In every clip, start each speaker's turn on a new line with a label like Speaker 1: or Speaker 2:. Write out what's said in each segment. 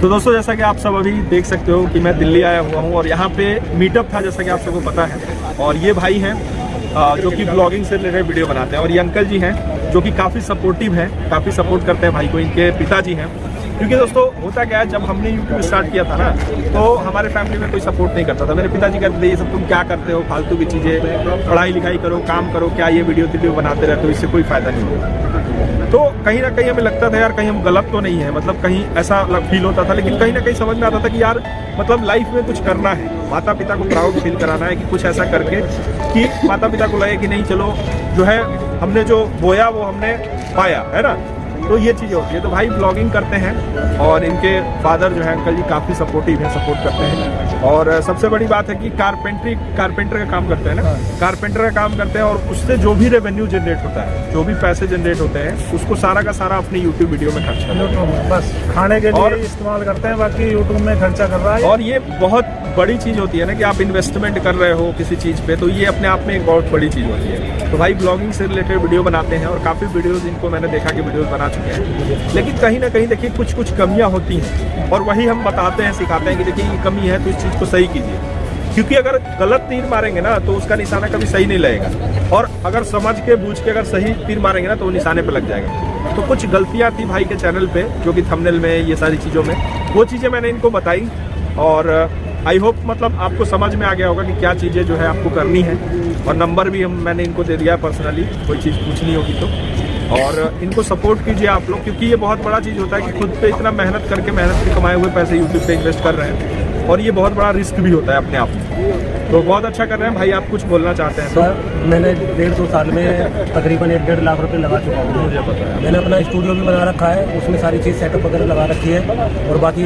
Speaker 1: तो दोस्तों, जैसा कि आप सब अभी देख सकते हो कि मैं दिल्ली आया हुआ हूँ और यहाँ पे मीटअप था, जैसा कि आप सबको पता है। और ये भाई हैं जो कि ब्लॉगिंग से रिलेटेड वीडियो बनाते हैं। और ये अंकल जी हैं, जो कि काफ़ी सपोर्टिव हैं, काफ़ी सपोर्ट करते हैं भाई को, इनके पिताजी हैं। क्योंकि दोस्तों, होता क्या है, जब हमने यूट्यूब स्टार्ट किया था ना तो हमारे फैमिली में कोई सपोर्ट नहीं करता था। मेरे पिताजी कहते थे, ये सब तुम क्या करते हो? फालतू की चीज़ें पढ़ाई लिखाई करो, काम करो, क्या ये वीडियो वीडियो बनाते रहते हो? इससे कोई फ़ायदा नहीं होगा तो कहीं ना कहीं हमें लगता था, यार, कहीं हम गलत तो नहीं है। मतलब कहीं ऐसा फील होता था, लेकिन कहीं ना कहीं समझ में आता था कि, यार मतलब लाइफ में कुछ करना है। माता पिता को प्राउड फील कराना है कि कुछ ऐसा करके कि माता पिता को लगे कि नहीं, चलो, जो है, हमने जो बोया, वो हमने पाया, है ना? तो ये चीज़ होती है। तो भाई ब्लॉगिंग करते हैं और इनके फादर जो है अंकल जी काफ़ी सपोर्टिव हैं सपोर्ट करते हैं। और सबसे बड़ी बात है कि कारपेंट्री कारपेंटर का काम करते हैं ना? कारपेंटर का काम करते हैं और उससे जो भी रेवेन्यू जनरेट होता है जो भी पैसे जनरेट होते हैं उसको सारा का सारा अपनी यूट्यूब वीडियो में खर्च करते हैं।
Speaker 2: बस। खाने के लिए इस्तेमाल करते हैं बाकी यूट्यूब में खर्चा कर रहा है।
Speaker 1: और ये बहुत बड़ी चीज़ होती है ना कि आप इन्वेस्टमेंट कर रहे हो किसी चीज़ पे तो ये अपने आप में एक बहुत बड़ी चीज़ होती है। तो भाई ब्लॉगिंग से रिलेटेड वीडियो बनाते हैं और काफ़ी वीडियोस इनको मैंने देखा कि वीडियोस बना चुके हैं। लेकिन कहीं ना कहीं देखिए कुछ कुछ कमियाँ होती हैं और वही हम बताते हैं, सिखाते हैं कि देखिए ये कमी है तो इस चीज़ को सही कीजिए। क्योंकि अगर गलत तीर मारेंगे ना तो उसका निशाना कभी सही नहीं लगेगा। और अगर समझ के बूझ के अगर सही तीर मारेंगे ना तो वो निशाने पे लग जाएगा। तो कुछ गलतियाँ थी भाई के चैनल पे, जो कि थंबनेल में, ये सारी चीज़ों में, वो चीज़ें मैंने इनको बताई और आई होप मतलब आपको समझ में आ गया होगा कि क्या चीज़ें जो है आपको करनी है। और नंबर भी हम, मैंने इनको दे दिया पर्सनली कोई चीज़ पूछनी होगी तो। और इनको सपोर्ट कीजिए आप लोग, क्योंकि ये बहुत बड़ा चीज़ होता है कि खुद पे इतना मेहनत करके मेहनत के कमाए हुए पैसे यूट्यूब पे इन्वेस्ट कर रहे हैं। और ये बहुत बड़ा रिस्क भी होता है अपने आप में। तो बहुत अच्छा कर रहे हैं। भाई आप कुछ बोलना चाहते हैं तो।
Speaker 3: सर मैंने डेढ़ दो साल में तकरीबन एक डेढ़ लाख रुपए लगा चुका हूँ।
Speaker 1: मुझे पता है।
Speaker 3: मैंने अपना स्टूडियो भी बना रखा है उसमें सारी चीज़ सेटअप वगैरह लगा रखी है और बाकी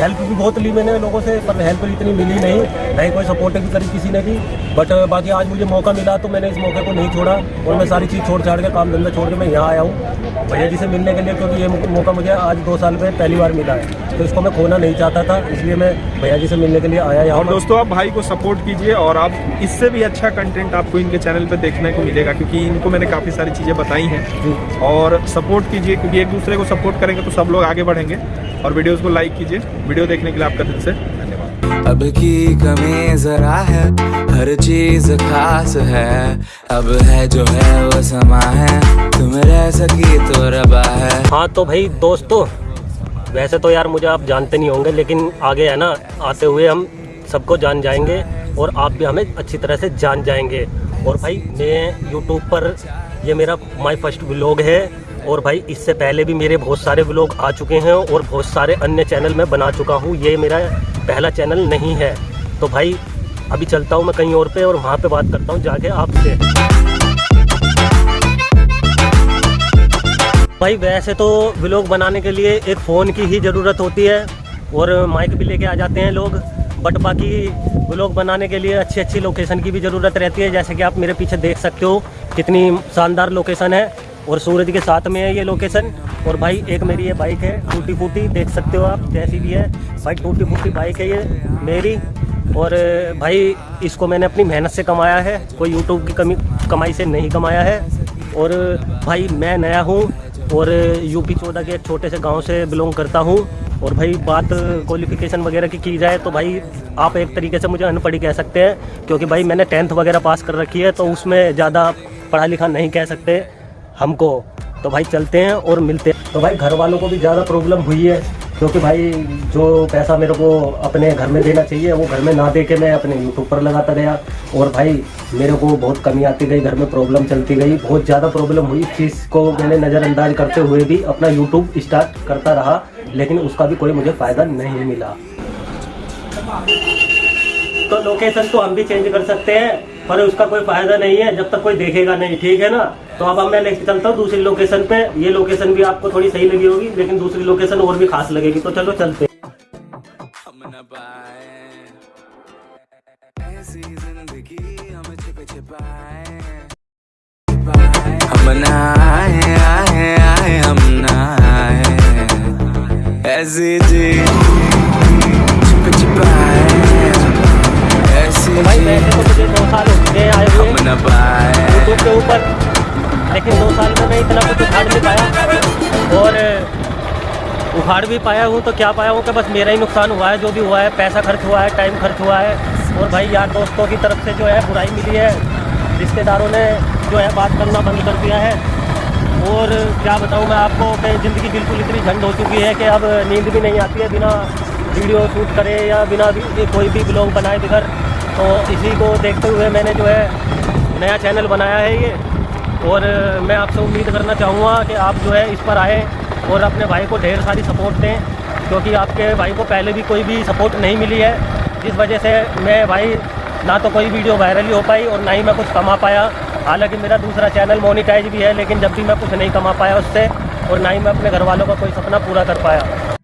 Speaker 3: हेल्प भी बहुत ली मैंने लोगों से पर हेल्प इतनी मिली नहीं। नहीं कोई सपोर्ट भी करी किसी ने भी बट बाकी आज मुझे मौका मिला तो मैंने इस मौके को नहीं छोड़ा और मैं सारी चीज़ छोड़ छाड़ के काम धंधा छोड़ के मैं यहाँ आया हूँ। भैया जी से मिलने के लिए क्योंकि ये मौका मुझे आज दो साल में पहली बार मिला है। तो इसको मैं खोना नहीं चाहता था इसलिए मैं भैया जी से मिलने के लिए आया यहाँ
Speaker 1: दोस्तों आप भाई को सपोर्ट कीजिए और आप इससे भी अच्छा कंटेंट आपको इनके चैनल पे देखने को मिलेगा क्योंकि इनको मैंने काफ़ी सारी चीज़ें बताई हैं। और सपोर्ट कीजिए क्योंकि एक दूसरे को सपोर्ट करेंगे तो सब लोग आगे बढ़ेंगे। और वीडियोस को लाइक कीजिए। वीडियो देखने के लिए आपका दिल से धन्यवाद।
Speaker 4: अब की कमी जरा है हर चीज़ खास है। अब है जो है वो समा है तुम रह सकी तो रबा है।
Speaker 3: हाँ तो भाई दोस्तों वैसे तो यार मुझे आप जानते नहीं होंगे लेकिन आगे है ना आते हुए हम सबको जान जाएँगे। और आप भी हमें अच्छी तरह से जान जाएँगे। और भाई, मैं यूट्यूब पर, ये मेरा माय फ़र्स्ट व्लॉग है और भाई, इससे पहले भी मेरे बहुत सारे व्लॉग आ चुके हैं और बहुत सारे अन्य चैनल मैं बना चुका हूँ। ये मेरा पहला चैनल नहीं है। तो भाई, अभी चलता हूँ मैं कहीं और पे और वहाँ पे बात करता हूँ जाके आपसे। भाई, वैसे तो व्लॉग बनाने के लिए एक फ़ोन की ही ज़रूरत होती है और माइक भी लेके आ जाते हैं लोग। बट बाकी व्लॉग बनाने के लिए अच्छी अच्छी लोकेशन की भी ज़रूरत रहती है। जैसे कि आप मेरे पीछे देख सकते हो कितनी शानदार लोकेशन है और सूरज के साथ में है ये लोकेशन। और भाई, एक मेरी ये बाइक है टूटी फूटी देख सकते हो आप, जैसी भी है। भाई टूटी फूटी बाइक है ये मेरी। और भाई, इसको मैंने अपनी मेहनत से कमाया है, कोई यूट्यूब की कमी, कमाई से नहीं कमाया है। और भाई, मैं नया हूँ और यूपी चौदह के एक छोटे से गाँव से बिलोंग करता हूँ। और भाई बात क्वालिफिकेशन वगैरह की की जाए तो भाई आप एक तरीके से मुझे अनपढ़ी कह सकते हैं, क्योंकि भाई मैंने टेंथ वगैरह पास कर रखी है तो उसमें ज़्यादा पढ़ा लिखा नहीं कह सकते हमको। तो भाई चलते हैं और मिलते हैं। तो भाई घर वालों को भी ज़्यादा प्रॉब्लम हुई है। क्योंकि भाई जो पैसा मेरे को अपने घर में देना चाहिए, वो घर में ना दे के मैं अपने यूट्यूब पर लगाता गया। और भाई, मेरे को बहुत कमी आती गई, घर में प्रॉब्लम चलती गई। बहुत ज़्यादा प्रॉब्लम हुई। इस चीज़ को मैंने नज़रअंदाज करते हुए भी अपना यूट्यूब स्टार्ट करता रहा, लेकिन उसका भी कोई मुझे फ़ायदा नहीं मिला। तो लोकेशन तो हम भी चेंज कर सकते हैं, पर उसका कोई फ़ायदा नहीं है। जब तक कोई देखेगा नहीं, ठीक है ना? तो अब अब मैं लेके चलता हूँ दूसरी लोकेशन पे। ये लोकेशन भी आपको थोड़ी सही लगी होगी, लेकिन दूसरी लोकेशन और भी खास लगेगी। तो चलो चलते
Speaker 4: ऐसी
Speaker 3: उखाड़ भी पाया हूँ तो क्या पाया हूँ कि बस मेरा ही नुकसान हुआ है, जो भी हुआ है, पैसा खर्च हुआ है टाइम खर्च हुआ है। और भाई यार, दोस्तों की तरफ़ से जो है बुराई मिली है। रिश्तेदारों ने जो है बात करना बंद कर दिया है। और क्या बताऊँ मैं आपको कि ज़िंदगी बिल्कुल इतनी झंड हो चुकी है कि अब नींद भी नहीं आती है, बिना वीडियो शूट करे या बिना भी कोई भी ब्लॉग बनाए बगैर। तो इसी को देखते हुए मैंने जो है नया चैनल बनाया है ये। और मैं आपसे उम्मीद करना चाहूँगा कि आप जो है इस पर आए। और अपने भाई को ढेर सारी सपोर्ट दें, क्योंकि आपके भाई को पहले भी कोई भी सपोर्ट नहीं मिली है। जिस वजह से मैं भाई, ना तो कोई वीडियो वायरल ही हो पाई और ना ही मैं कुछ कमा पाया। हालाँकि मेरा दूसरा चैनल मोनिटाइज भी है, लेकिन जब भी मैं कुछ नहीं कमा पाया उससे और ना ही मैं अपने घर वालों का कोई सपना पूरा कर पाया।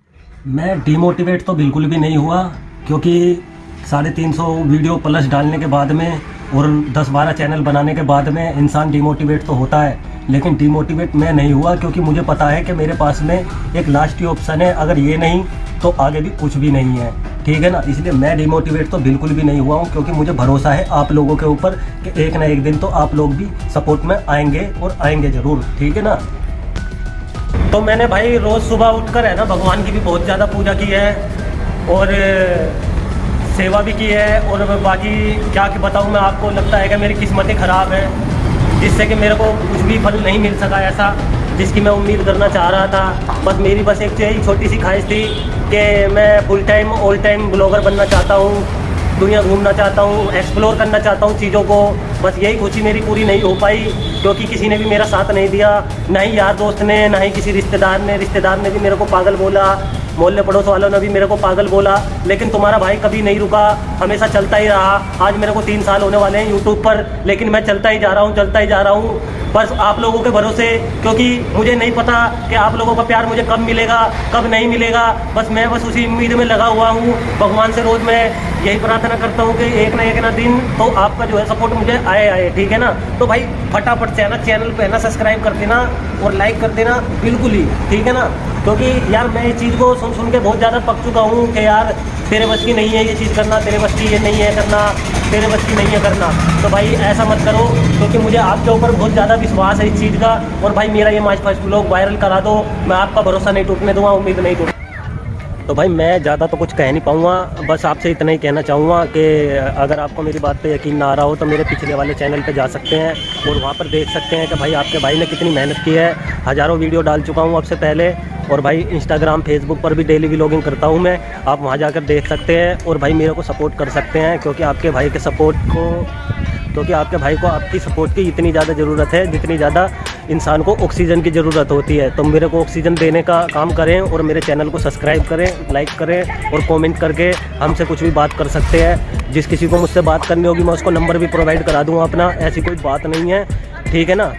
Speaker 3: मैं डिमोटिवेट तो बिल्कुल भी नहीं हुआ, क्योंकि साढ़े तीन सौ वीडियो प्लस डालने के बाद में और 10-12 चैनल बनाने के बाद में इंसान डिमोटिवेट तो होता है, लेकिन डिमोटिवेट मैं नहीं हुआ क्योंकि मुझे पता है कि मेरे पास में एक लास्ट ऑप्शन है, अगर ये नहीं तो आगे भी कुछ भी नहीं है। ठीक है ना? इसलिए मैं डिमोटिवेट तो बिल्कुल भी नहीं हुआ हूँ, क्योंकि मुझे भरोसा है आप लोगों के ऊपर कि एक ना एक दिन तो आप लोग भी सपोर्ट में आएँगे और आएँगे ज़रूर। ठीक है ना? तो मैंने भाई रोज़ सुबह उठकर है ना, भगवान की भी बहुत ज़्यादा पूजा की है और सेवा भी की है और बाकी क्या कि बताऊँ, मैं आपको लगता है कि मेरी किस्मतें ख़राब है, जिससे कि मेरे को कुछ भी फल नहीं मिल सका ऐसा, जिसकी मैं उम्मीद करना चाह रहा था। बस मेरी बस एक यही छोटी सी ख्वाहिश थी कि मैं full time all time blogger बनना चाहता हूँ, दुनिया घूमना चाहता हूँ एक्सप्लोर करना चाहता हूँ चीज़ों को। बस यही खुशी मेरी पूरी नहीं हो पाई, क्योंकि किसी ने भी मेरा साथ नहीं दिया, ना ही यार दोस्त ने, ना ही किसी रिश्तेदार ने रिश्तेदार ने भी मेरे को पागल बोला। मोहल्ले पड़ोस वालों ने भी मेरे को पागल बोला, लेकिन तुम्हारा भाई कभी नहीं रुका, हमेशा चलता ही रहा। आज मेरे को तीन साल होने वाले हैं यूट्यूब पर, लेकिन मैं चलता ही जा रहा हूँ, चलता ही जा रहा हूँ। बस आप लोगों के भरोसे, क्योंकि मुझे नहीं पता कि आप लोगों का प्यार मुझे कब मिलेगा, कब नहीं मिलेगा। बस मैं बस उसी उम्मीद में लगा हुआ हूँ। भगवान से रोज़ मैं यही प्रार्थना करता हूँ कि एक ना एक ना दिन तो आपका जो है सपोर्ट मुझे आए आए, ठीक है ना? तो भाई, फटाफट से ना चैनल पे है ना सब्सक्राइब कर देना और लाइक कर देना, बिल्कुल ही, ठीक है ना? क्योंकि यार मैं इस चीज़ को सुन सुन के बहुत ज़्यादा पक चुका हूँ कि यार तेरे बस की नहीं है ये चीज़ करना, तेरे बस की ये नहीं है करना, तेरे बस की नहीं है करना। तो भाई ऐसा मत करो, क्योंकि मुझे आपके ऊपर बहुत ज़्यादा विश्वास है इस चीज़ का। और भाई मेरा ये माच फ़र्स्ट ब्लॉग वायरल करा दो, मैं आपका भरोसा नहीं टूटने दूँगा, उम्मीद नहीं टूट तो भाई मैं ज़्यादा तो कुछ कह नहीं पाऊँगा, बस आपसे इतना ही कहना चाहूँगा कि अगर आपको मेरी बात पे यकीन ना आ रहा हो तो मेरे पिछले वाले चैनल पे जा सकते हैं और वहाँ पर देख सकते हैं कि भाई आपके भाई ने कितनी मेहनत की है। हज़ारों वीडियो डाल चुका हूँ आपसे पहले और भाई इंस्टाग्राम फेसबुक पर भी डेली व्लॉगिंग करता हूँ मैं। आप वहाँ जाकर देख सकते हैं और भाई मेरे को सपोर्ट कर सकते हैं क्योंकि आपके भाई के सपोर्ट को क्योंकि आपके भाई को आपकी सपोर्ट की इतनी ज़्यादा ज़रूरत है, जितनी ज़्यादा इंसान को ऑक्सीजन की ज़रूरत होती है। तो मेरे को ऑक्सीजन देने का काम करें और मेरे चैनल को सब्सक्राइब करें लाइक करें और कमेंट करके हमसे कुछ भी बात कर सकते हैं। जिस किसी को मुझसे बात करनी होगी, मैं उसको नंबर भी प्रोवाइड करा दूँगा अपना। ऐसी कोई बात नहीं है। ठीक है ना?